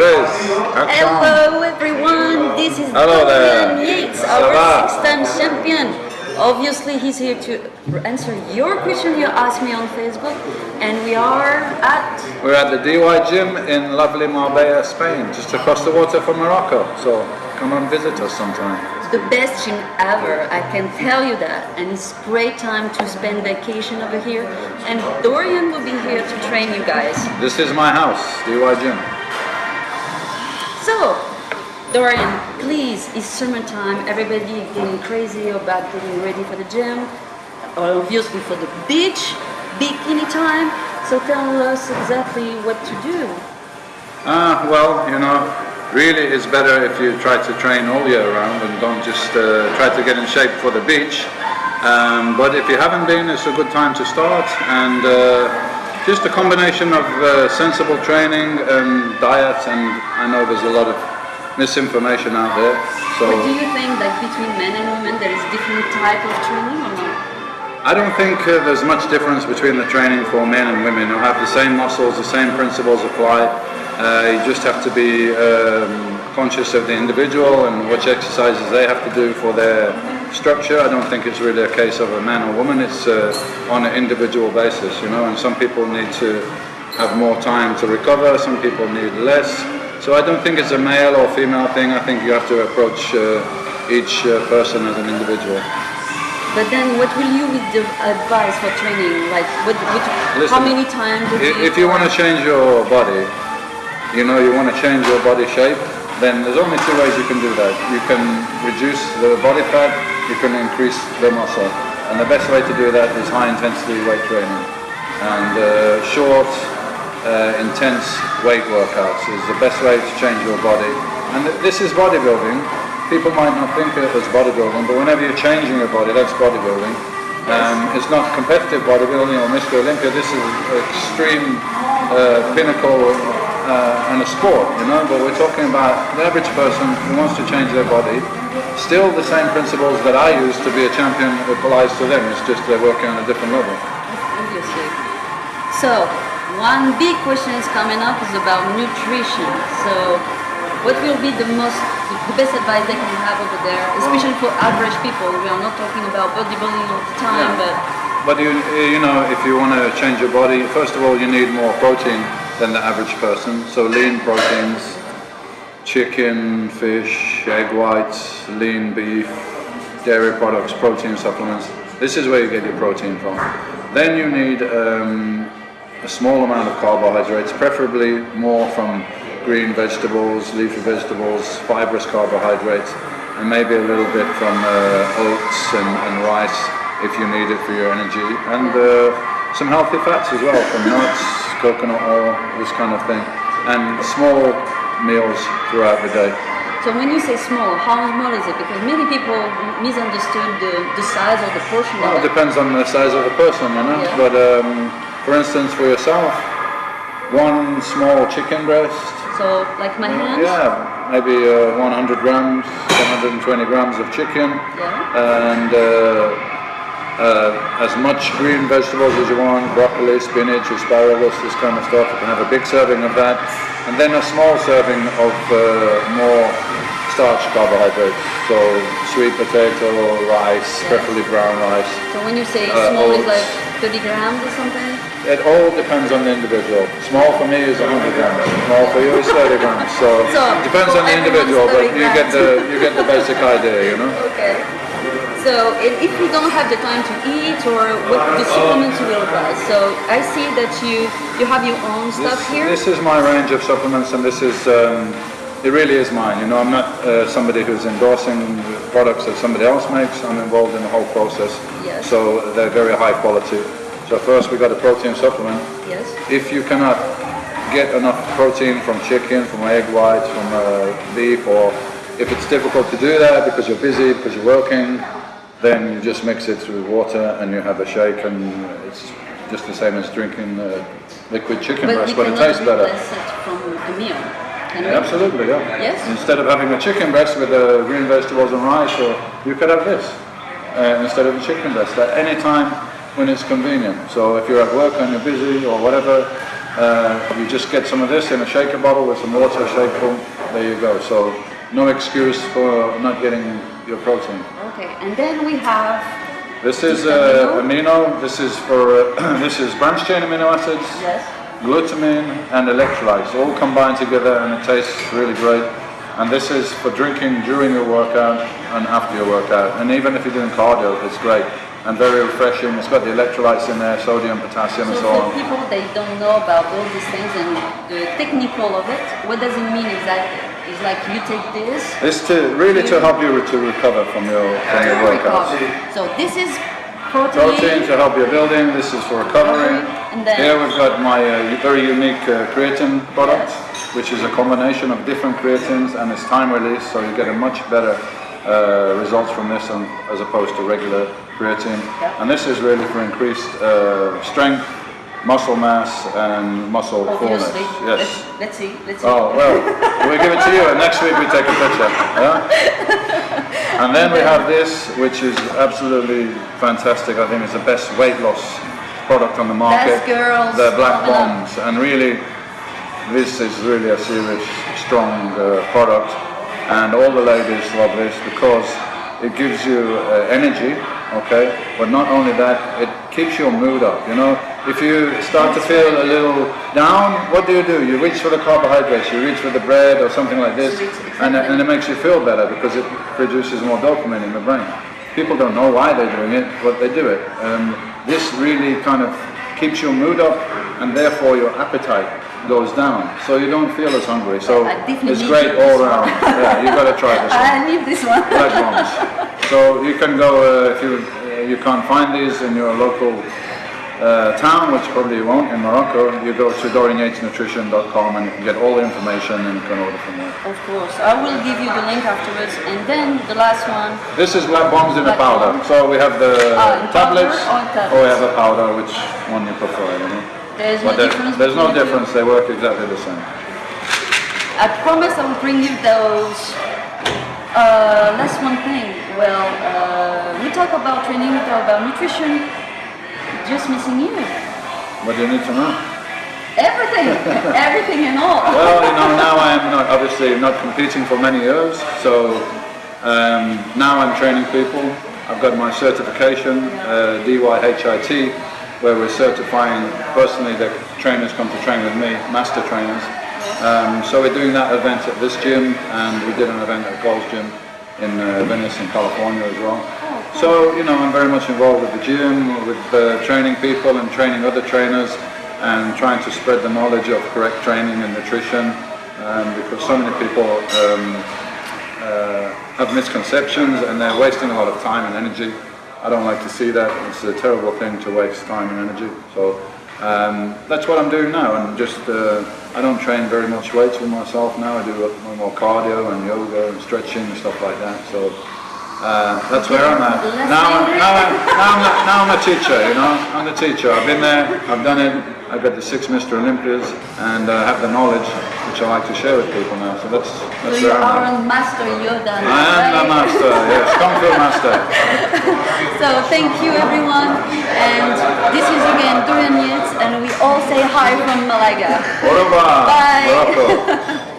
Hello everyone, this is Hello. Dorian Yates, our six-time champion. Obviously he's here to answer your question you asked me on Facebook and we are at We're at the DY Gym in lovely Marbella, Spain, just across the water from Morocco. So come and visit us sometime. the best gym ever, I can tell you that. And it's great time to spend vacation over here and Dorian will be here to train you guys. This is my house, DY Gym. So, Dorian, please, it's sermon time. Everybody getting crazy about getting ready for the gym, or obviously for the beach, bikini time. So tell us exactly what to do. Ah, well, you know, really it's better if you try to train all year round and don't just uh, try to get in shape for the beach. Um, but if you haven't been, it's a good time to start. And uh, just a combination of uh, sensible training and diet. And I know there's a lot of misinformation out there. So. But do you think that between men and women there is different type of training or not? I don't think uh, there's much difference between the training for men and women. You'll have the same muscles, the same principles apply. Uh, you just have to be um, conscious of the individual and which exercises they have to do for their structure. I don't think it's really a case of a man or woman. It's uh, on an individual basis, you know. And some people need to have more time to recover. Some people need less. So I don't think it's a male or female thing. I think you have to approach uh, each uh, person as an individual. But then what will you with the advice for training? Like what, what how many times? a I- week If you want to change your body, you know, you want to change your body shape, then there's only two ways you can do that. You can reduce the body fat, you can increase the muscle. And the best way to do that is high intensity weight training. And uh, short, uh, intense weight workouts is the best way to change your body. And th- this is bodybuilding. People might not think of it as bodybuilding, but whenever you're changing your body, that's bodybuilding. Um, it's not competitive bodybuilding or Mr. Olympia. This is extreme uh, pinnacle uh, and a sport, you know. But we're talking about the average person who wants to change their body. Still, the same principles that I use to be a champion applies to them. It's just they're working on a different level. Obviously. So, one big question is coming up is about nutrition. So, what will be the most, the best advice they can have over there, especially for average people? We are not talking about bodybuilding all the time, Yeah. but But you, you know, if you want to change your body, first of all, you need more protein than the average person. So lean proteins, chicken, fish, egg whites, lean beef, dairy products, protein supplements. This is where you get your protein from. Then you need um, a small amount of carbohydrates, preferably more from green vegetables, leafy vegetables, fibrous carbohydrates, and maybe a little bit from uh, oats and, and rice if you need it for your energy, and uh, some healthy fats as well from nuts, coconut oil, this kind of thing, and small meals throughout the day. so when you say small, how small is it? Because many people misunderstood the, the size or the portion Well, it depends on the size of the person, you know. Yeah. But um, for instance, for yourself, one small chicken breast, So, like my hands? yeah, maybe uh, 100 grams, 120 grams of chicken, Yeah. and uh, uh, as much green vegetables as you want, broccoli, spinach, asparagus, this kind of stuff. You can have a big serving of that, and then a small serving of uh, more starch carbohydrates. So sweet potato, rice, preferably brown rice. So when you say Uh, small, it's oats. like 30 grams or something? It all depends on the individual. Small for me is 100 grams. Small for you is 30 grams. So, So, it depends on the individual, but 30 you get the you get the basic idea, you know. Okay. So if you don't have the time to eat or what the supplements you will buy. So I see that you you have your own stuff This, here. this is my range of supplements, and this is um, it really is mine. You know, I'm not uh, somebody who's endorsing products that somebody else makes. I'm involved in the whole process. Yes. So they're very high quality. So first we got a protein supplement. yes. If you cannot get enough protein from chicken, from egg whites, from uh, beef, or if it's difficult to do that because you're busy, because you're working, then you just mix it with water and you have a shake, and it's just the same as drinking uh, liquid chicken But breast, but it tastes better. it from a meal. We? Absolutely, yeah. Yes. Instead of having a chicken breast with uh, green vegetables and rice, or you could have this uh, instead of a chicken breast at any time when it's convenient. So if you're at work and you're busy or whatever, Uh, you just get some of this in a shaker bottle with some water, shake, boom, there you go. So no excuse for not getting your protein. Okay, and then we have This is uh, amino. This is for uh, this is branch chain amino acids, yes. glutamine, and electrolytes all combined together, and it tastes really great. And this is for drinking during your workout and after your workout, and even if you're doing cardio, it's great and very refreshing. It's got the electrolytes in there, sodium, potassium, and So so for on. people they don't know about all these things and the technical of it, what does it mean exactly? It's like you take this This to really to help you to recover from your from your to workouts. recover. So this is protein. Protein to help your building. This is for recovery. And then- Here we've got my uh, very unique uh, creatine product, which is a combination of different creatines and it's time release, so you get a much better uh, results from this as opposed to regular creatine. Yeah. And this is really for increased uh, strength, muscle mass, and muscle fullness. Yes. Let's, let's see. Let's see. Oh, well, we give it to you and next week we take a picture. Yeah? And then we have this, which is absolutely fantastic. I think it's the best weight loss product on the market. Best girls The Black. Bombs. And really, this is really a serious, strong uh, product. And all the ladies love this because it gives you uh, energy, okay? But not only that, it keeps your mood up, you know? If you start to feel a little down, what do you do? You reach for the carbohydrates, you reach for the bread or something like this, and, it- and it makes you feel better because it produces more dopamine in the brain. People don't know why they're doing it, but they do it. Um, this really kind of keeps your mood up and therefore your appetite goes down. So you don't feel as hungry. So it's great all around. Yeah, you've gotta try this one. I need this one. Black bombs. So you can go uh, if you uh, you can't find these in your local uh, town, which probably you won't in Morocco. You go to dorianyatesnutrition.com and you can get all the information and you can order from there. Of course. I will give you the link afterwards. And then the last one. This is black bombs in a powder. bomb. So we have the Ah, tablets, or tablets? or we have a powder, which one you prefer. You know? There's no But there- difference. there's no between the two. difference. They work exactly the same. I promise I will bring you those. Uh, last one thing. Well, uh, we talk about training, we talk about nutrition. Just missing you. What do you need to know? Everything, everything and all. Well, you know, now I am not obviously not competing for many years, so um, now I'm training people. I've got my certification, uh, DYHIT, where we're certifying personally that trainers come to train with me, master trainers. Um, so we're doing that event at this gym, and we did an event at Gold's Gym in uh, Venice, in California as well. So you know, I'm very much involved with the gym, with uh, training people and training other trainers, and trying to spread the knowledge of correct training and nutrition, um, because so many people um, uh, have misconceptions and they're wasting a lot of time and energy. I don't like to see that. It's a terrible thing to waste time and energy. So um, that's what I'm doing now. And just uh, I don't train very much weights with myself now. I do more cardio and yoga and stretching and stuff like that. So uh, that's where I'm at. Now, I'm, now, I'm, now, I'm, a- now I'm a teacher. You know, I'm the teacher. I've been there. I've done it. I've got the six Mr. Olympias and uh, have the knowledge which I like to share with people now. So that's that's you where I'm at. you are a master Yoda. I am the master, yes, Kung Fu master. So thank you everyone. And this is again Dorian Yates and we all say hi from Malaga. Au revoir, Bye. Morocco.